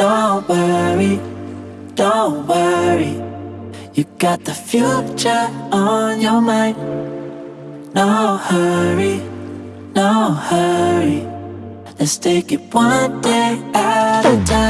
Don't worry, don't worry. You got the future on your mind. No hurry, no hurry. Let's take it one day at a time.